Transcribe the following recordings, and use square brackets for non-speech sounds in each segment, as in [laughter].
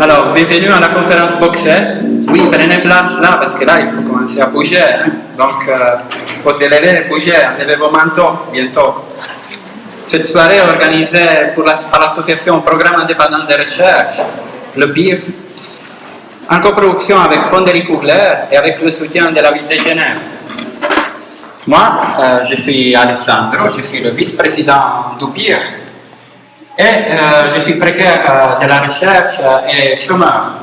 Alors, bienvenue à la conférence Boxer. Oui, prenez place là, parce que là, il faut commencer à bouger. hein. Donc, euh, il faut se lever bouger, enlever vos manteaux bientôt. Cette soirée est organisée pour la- par l'association Programme indépendant de recherche, le PIR, en coproduction avec Fonderic Cougler et avec le soutien de la ville de Genève. Moi, euh, je suis Alessandro, je suis le vice-président du PIR et euh, je suis précaire euh, de la recherche euh, et chômeur.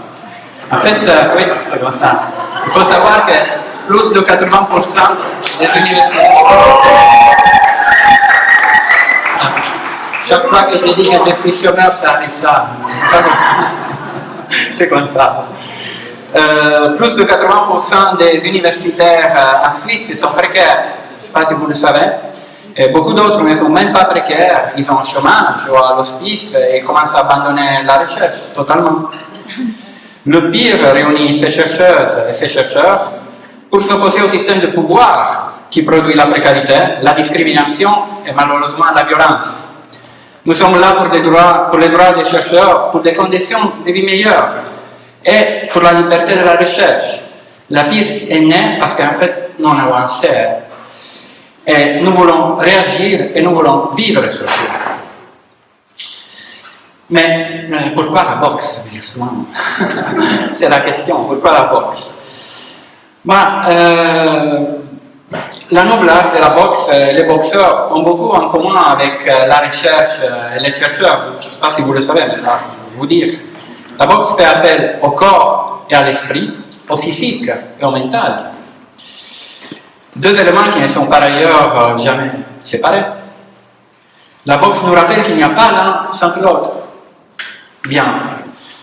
En fait, euh, oui, c'est comme ça. Il faut savoir que plus de 80% des universités. Chaque fois que je dis que je suis chômeur, ça arrive ça. [laughs] C'est comme ça. Euh, plus de 80% des universitaires euh, en Suisse sont précaires. Je ne sais pas si vous le savez. Et beaucoup d'autres ne sont même pas précaires. Ils ont un chômage ou à l'hospice et commencent à abandonner la recherche totalement. Le pire réunit ces chercheuses et ces chercheurs pour s'opposer au système de pouvoir qui produit la précarité, la discrimination et malheureusement la violence. Nous sommes là pour, les droits des chercheurs, pour des conditions de vie meilleures et pour la liberté de la recherche. La pire est née parce qu'en fait, nous avons avancé. Et nous voulons réagir et nous voulons vivre sur ça. Mais euh, pourquoi la boxe, justement? [laughs] C'est la question, pourquoi la boxe? Bah, euh, La noble art de la boxe, euh, les boxeurs ont beaucoup en commun avec la recherche et les chercheurs. Je ne sais pas si vous le savez, mais là, je vais vous dire. La boxe fait appel au corps et à l'esprit, au physique et au mental. Deux éléments qui ne sont par ailleurs euh, jamais séparés. La boxe nous rappelle qu'il n'y a pas l'un sans l'autre. Bien,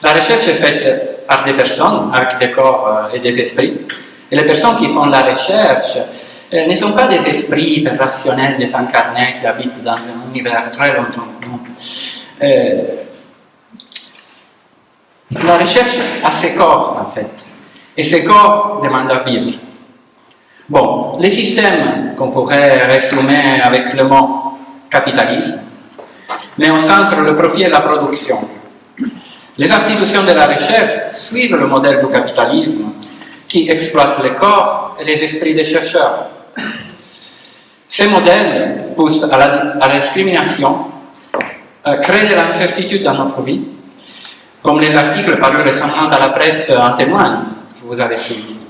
la recherche est faite par des personnes avec des corps euh, et des esprits. Et les personnes qui font la recherche euh, ne sont pas des esprits rationnels, désincarnés qui habitent dans un univers très longtemps. la recherche a ses corps, en fait. Et ces corps demandent à vivre. Bon, les systèmes qu'on pourrait résumer avec le mot capitalisme, mais au centre le profit et la production. Les institutions de la recherche suivent le modèle du capitalisme qui exploite les corps et les esprits des chercheurs. Ces modèles poussent à la, discrimination, créent de l'incertitude dans notre vie, comme les articles parus récemment dans la presse en témoignent, si vous avez suivi.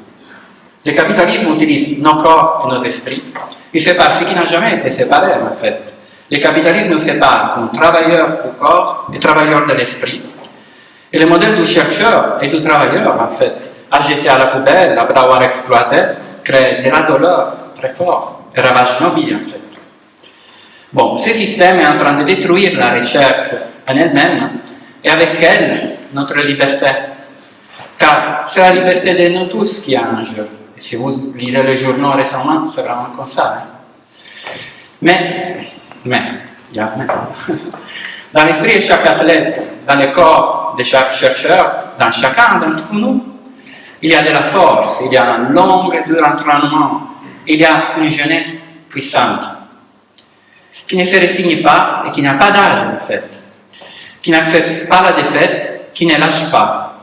Le capitalisme utilise nos corps et nos esprits. Il sépare ce qui n'a jamais été séparé, en fait. Le capitalisme nous sépare comme travailleurs du corps et travailleurs de l'esprit. Et le modèle du chercheur et du travailleur, en fait, a jeté à la poubelle après avoir exploité, crée de la douleur très fort et ravage nos vies, en fait. Bon, ce système est en train de détruire la recherche en elle-même et avec elle notre liberté. Car c'est la liberté de nous tous qui est en jeu. Si vous lisez les journaux récemment, c'est vraiment comme ça. hein. Mais, mais, il y a mais. [laughs] Dans l'esprit de chaque athlète, dans le corps de chaque chercheur, dans chacun d'entre nous, il y a de la force, il y a un long entraînement, il y a une jeunesse puissante, qui ne se résigne pas et qui n'a pas d'âge en fait, qui n'accepte pas la défaite, qui ne lâche pas.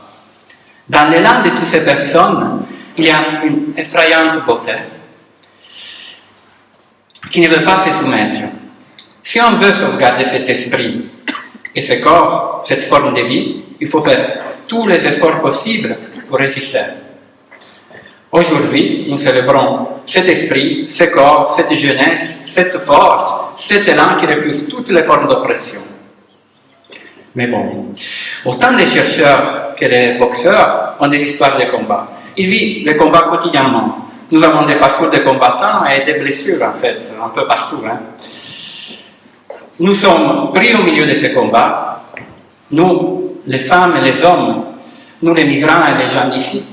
Dans l'élan de toutes ces personnes, il y a une effrayante beauté qui ne veut pas se soumettre. Si on veut sauvegarder cet esprit et ce corps, cette forme de vie, il faut faire tous les efforts possibles pour résister. Aujourd'hui, nous célébrons cet esprit, ce corps, cette jeunesse, cette force, cet élan qui refuse toutes les formes d'oppression. Mais bon, autant les chercheurs que les boxeurs ont des histoires de combat. Ils vivent les combats quotidiennement. Nous avons des parcours de combattants et des blessures, en fait, un peu partout. hein. Nous sommes pris au milieu de ces combats, nous, les femmes et les hommes, nous, les migrants et les gens d'ici.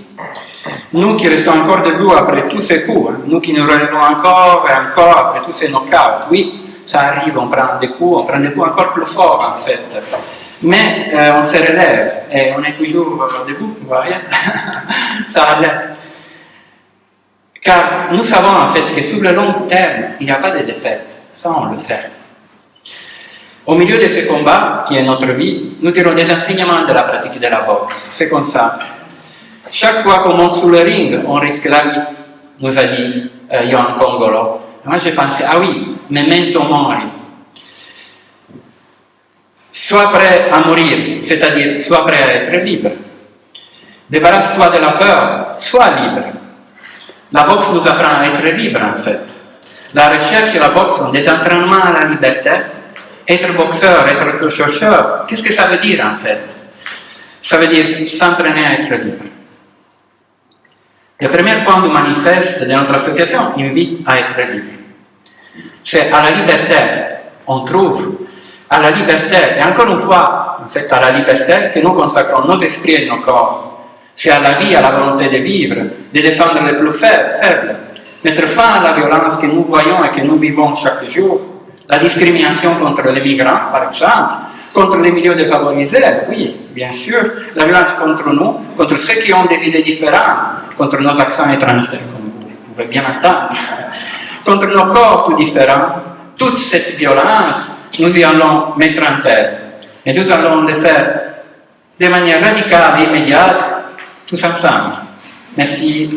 Nous qui restons encore debout après tous ces coups, hein. nous qui nous relevons encore et encore après tous ces knockouts. Oui, ça arrive, on prend des coups, on prend des coups encore plus forts en fait. Mais on se relève et on est toujours debout, vous voyez Ça allait. Car nous savons en fait que sur le long terme, il n'y a pas de défaite. Ça, on le sait. Au milieu de ce combat, qui est notre vie, nous tirons des enseignements de la pratique de la boxe. C'est comme ça. Chaque fois qu'on monte sous le ring, on risque la vie, nous a dit euh, Johan Congolo. Moi, j'ai pensé, ah oui, memento mori. Sois prêt à mourir, c'est-à-dire sois prêt à être libre. Débarrasse-toi de la peur, sois libre. La boxe nous apprend à être libre, en fait. La recherche et la boxe sont des entraînements à la liberté être boxeur, être chercheur, qu'est-ce que ça veut dire en fait? Ça veut dire s'entraîner à être libre. Le premier point du manifeste de notre association invite à être libre. C'est à la liberté, on trouve à la liberté, et encore une fois, en fait, à la liberté que nous consacrons nos esprits et nos corps. C'est à la vie, à la volonté de vivre, de défendre les plus faibles, mettre fin à la violence que nous voyons et que nous vivons chaque jour, la discrimination contre les migrants, par exemple, contre les milieux défavorisés, oui, bien sûr, la violence contre nous, contre ceux qui ont des idées différentes, contre nos accents étrangers, comme vous pouvez bien entendre, [laughs] contre nos corps tout différents, toute cette violence, nous y allons mettre en terre. Et nous allons le faire de manière radicale et immédiate, tous ensemble. Merci